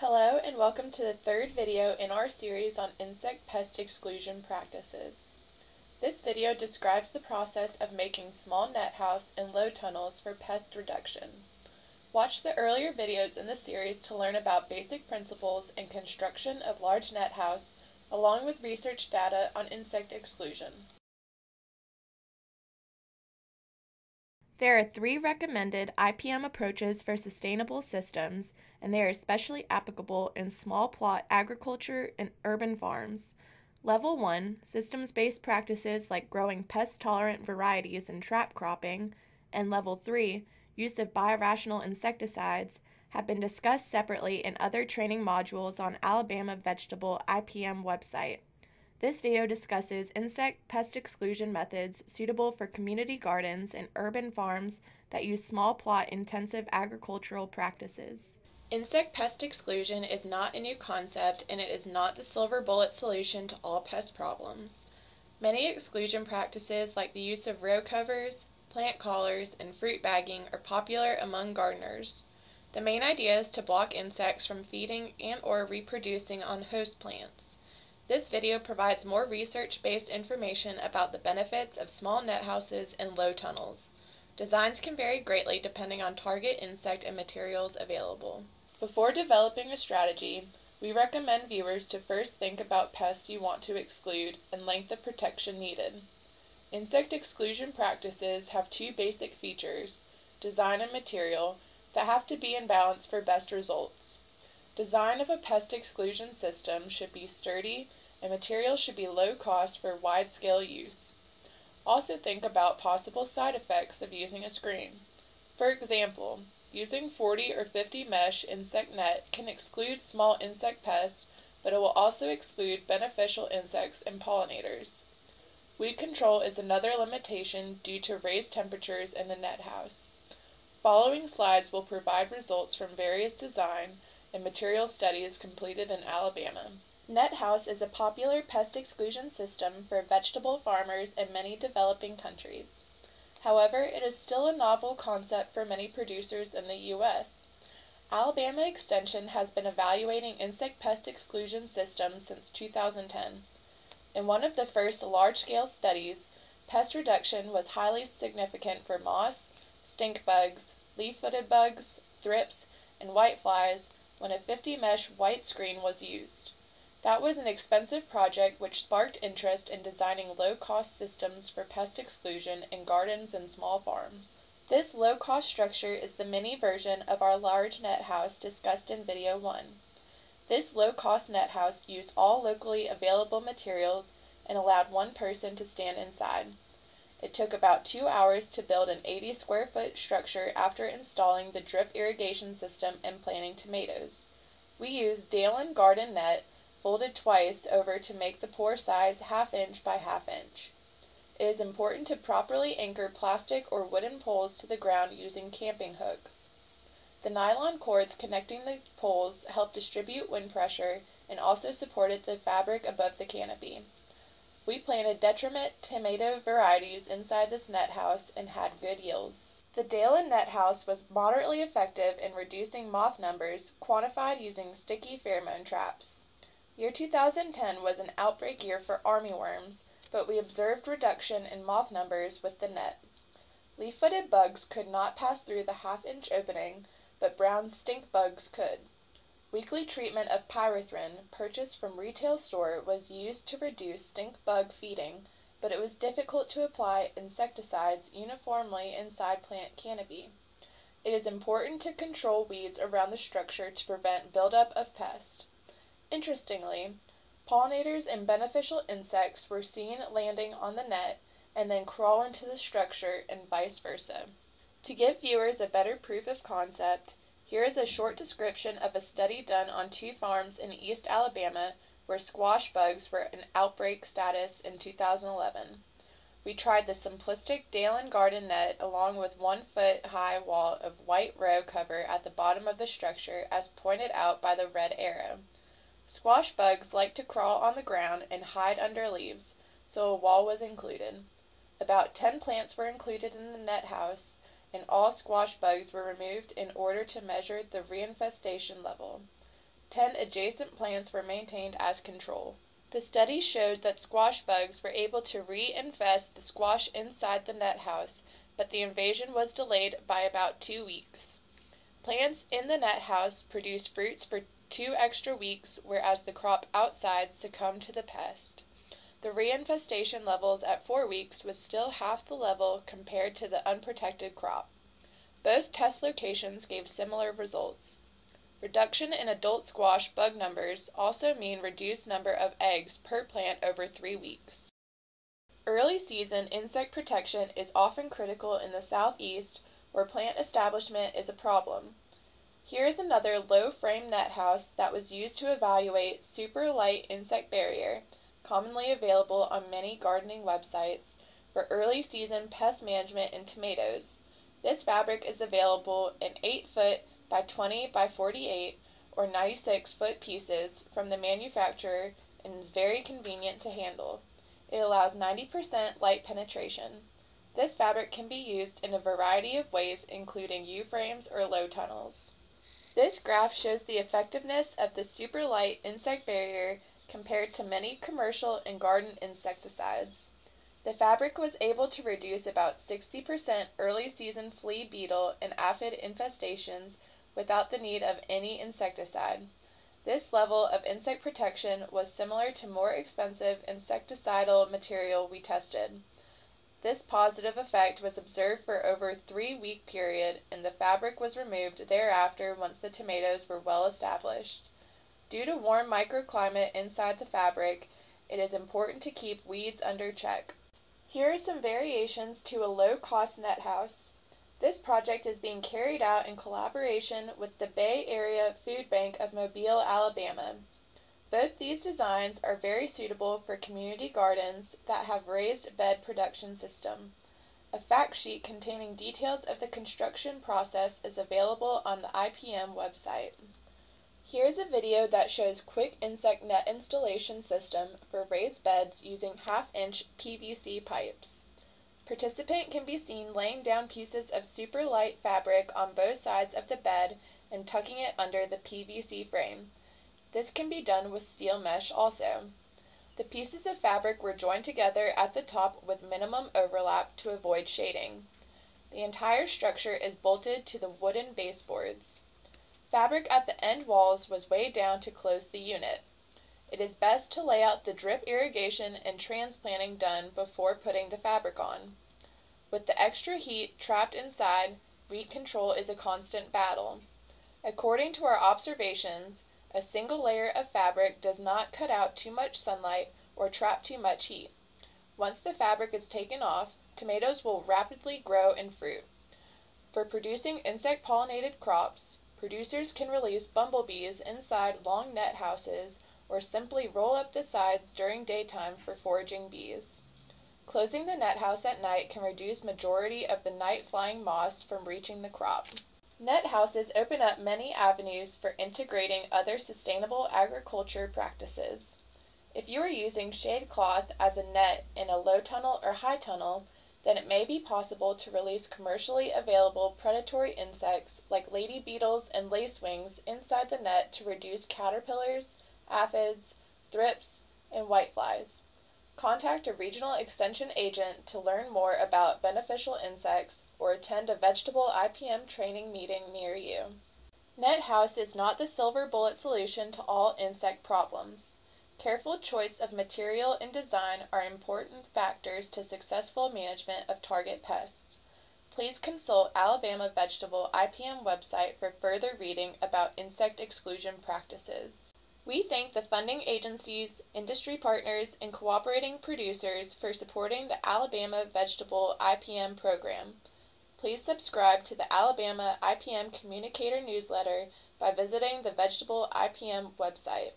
Hello and welcome to the third video in our series on insect pest exclusion practices. This video describes the process of making small net house and low tunnels for pest reduction. Watch the earlier videos in the series to learn about basic principles and construction of large net house along with research data on insect exclusion. There are three recommended IPM approaches for sustainable systems, and they are especially applicable in small plot agriculture and urban farms. Level 1 systems based practices like growing pest tolerant varieties and trap cropping, and Level 3 use of biorational insecticides have been discussed separately in other training modules on Alabama Vegetable IPM website. This video discusses insect pest exclusion methods suitable for community gardens and urban farms that use small plot intensive agricultural practices. Insect pest exclusion is not a new concept and it is not the silver bullet solution to all pest problems. Many exclusion practices like the use of row covers, plant collars, and fruit bagging are popular among gardeners. The main idea is to block insects from feeding and or reproducing on host plants. This video provides more research-based information about the benefits of small net houses and low tunnels. Designs can vary greatly depending on target insect and materials available. Before developing a strategy, we recommend viewers to first think about pests you want to exclude and length of protection needed. Insect exclusion practices have two basic features, design and material, that have to be in balance for best results. Design of a pest exclusion system should be sturdy and materials should be low cost for wide-scale use. Also think about possible side effects of using a screen. For example, using 40 or 50 mesh insect net can exclude small insect pests, but it will also exclude beneficial insects and pollinators. Weed control is another limitation due to raised temperatures in the net house. Following slides will provide results from various design and material studies completed in Alabama. Net house is a popular pest exclusion system for vegetable farmers in many developing countries. However, it is still a novel concept for many producers in the U.S. Alabama Extension has been evaluating insect pest exclusion systems since 2010. In one of the first large-scale studies, pest reduction was highly significant for moths, stink bugs, leaf-footed bugs, thrips, and whiteflies when a 50 mesh white screen was used. That was an expensive project which sparked interest in designing low-cost systems for pest exclusion in gardens and small farms. This low-cost structure is the mini version of our large net house discussed in video 1. This low-cost net house used all locally available materials and allowed one person to stand inside. It took about two hours to build an 80 square foot structure after installing the drip irrigation system and planting tomatoes. We used Dalen garden net folded twice over to make the pore size half inch by half inch. It is important to properly anchor plastic or wooden poles to the ground using camping hooks. The nylon cords connecting the poles help distribute wind pressure and also supported the fabric above the canopy. We planted determinate tomato varieties inside this net house and had good yields. The Dalen net house was moderately effective in reducing moth numbers, quantified using sticky pheromone traps. Year 2010 was an outbreak year for armyworms, but we observed reduction in moth numbers with the net. Leaf-footed bugs could not pass through the half-inch opening, but brown stink bugs could. Weekly treatment of pyrethrin, purchased from retail store, was used to reduce stink bug feeding, but it was difficult to apply insecticides uniformly inside plant canopy. It is important to control weeds around the structure to prevent buildup of pests. Interestingly, pollinators and beneficial insects were seen landing on the net and then crawl into the structure and vice versa. To give viewers a better proof of concept, here is a short description of a study done on two farms in East Alabama where squash bugs were in outbreak status in 2011. We tried the simplistic Dalen garden net along with one foot high wall of white row cover at the bottom of the structure as pointed out by the red arrow. Squash bugs like to crawl on the ground and hide under leaves, so a wall was included. About 10 plants were included in the net house and all squash bugs were removed in order to measure the reinfestation level. 10 adjacent plants were maintained as control. The study showed that squash bugs were able to reinfest the squash inside the net house, but the invasion was delayed by about two weeks. Plants in the net house produced fruits for two extra weeks, whereas the crop outside succumbed to the pest. The reinfestation levels at four weeks was still half the level compared to the unprotected crop. Both test locations gave similar results. Reduction in adult squash bug numbers also mean reduced number of eggs per plant over three weeks. Early season insect protection is often critical in the southeast where plant establishment is a problem. Here is another low frame net house that was used to evaluate super light insect barrier commonly available on many gardening websites, for early season pest management in tomatoes. This fabric is available in 8 foot by 20 by 48 or 96 foot pieces from the manufacturer and is very convenient to handle. It allows 90% light penetration. This fabric can be used in a variety of ways including U-frames or low tunnels. This graph shows the effectiveness of the super light insect barrier compared to many commercial and garden insecticides. The fabric was able to reduce about 60% early season flea beetle and aphid infestations without the need of any insecticide. This level of insect protection was similar to more expensive insecticidal material we tested. This positive effect was observed for over three week period, and the fabric was removed thereafter once the tomatoes were well established. Due to warm microclimate inside the fabric, it is important to keep weeds under check. Here are some variations to a low-cost net house. This project is being carried out in collaboration with the Bay Area Food Bank of Mobile, Alabama. Both these designs are very suitable for community gardens that have raised bed production system. A fact sheet containing details of the construction process is available on the IPM website. Here's a video that shows quick insect net installation system for raised beds using half-inch PVC pipes. Participant can be seen laying down pieces of super light fabric on both sides of the bed and tucking it under the PVC frame. This can be done with steel mesh also. The pieces of fabric were joined together at the top with minimum overlap to avoid shading. The entire structure is bolted to the wooden baseboards. Fabric at the end walls was weighed down to close the unit. It is best to lay out the drip irrigation and transplanting done before putting the fabric on. With the extra heat trapped inside, heat control is a constant battle. According to our observations, a single layer of fabric does not cut out too much sunlight or trap too much heat. Once the fabric is taken off, tomatoes will rapidly grow and fruit. For producing insect pollinated crops, Producers can release bumblebees inside long net houses or simply roll up the sides during daytime for foraging bees. Closing the net house at night can reduce majority of the night flying moths from reaching the crop. Net houses open up many avenues for integrating other sustainable agriculture practices. If you are using shade cloth as a net in a low tunnel or high tunnel, then it may be possible to release commercially available predatory insects like lady beetles and lacewings inside the net to reduce caterpillars, aphids, thrips, and whiteflies. Contact a regional extension agent to learn more about beneficial insects or attend a vegetable IPM training meeting near you. Net house is not the silver bullet solution to all insect problems. Careful choice of material and design are important factors to successful management of target pests. Please consult Alabama Vegetable IPM website for further reading about insect exclusion practices. We thank the funding agencies, industry partners, and cooperating producers for supporting the Alabama Vegetable IPM program. Please subscribe to the Alabama IPM Communicator newsletter by visiting the Vegetable IPM website.